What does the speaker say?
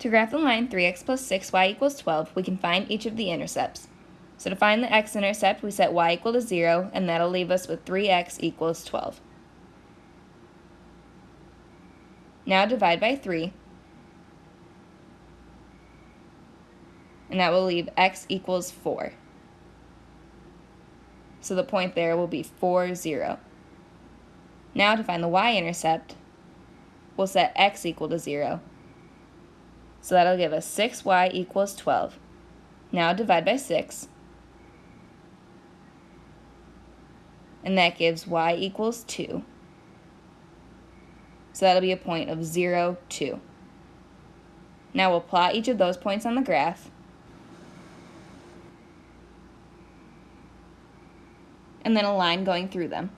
To graph the line 3x plus 6y equals 12, we can find each of the intercepts. So to find the x-intercept, we set y equal to 0, and that'll leave us with 3x equals 12. Now divide by 3, and that will leave x equals 4. So the point there will be 4, 0. Now to find the y-intercept, we'll set x equal to 0. So that'll give us 6y equals 12. Now divide by 6. And that gives y equals 2. So that'll be a point of 0, 2. Now we'll plot each of those points on the graph. And then a line going through them.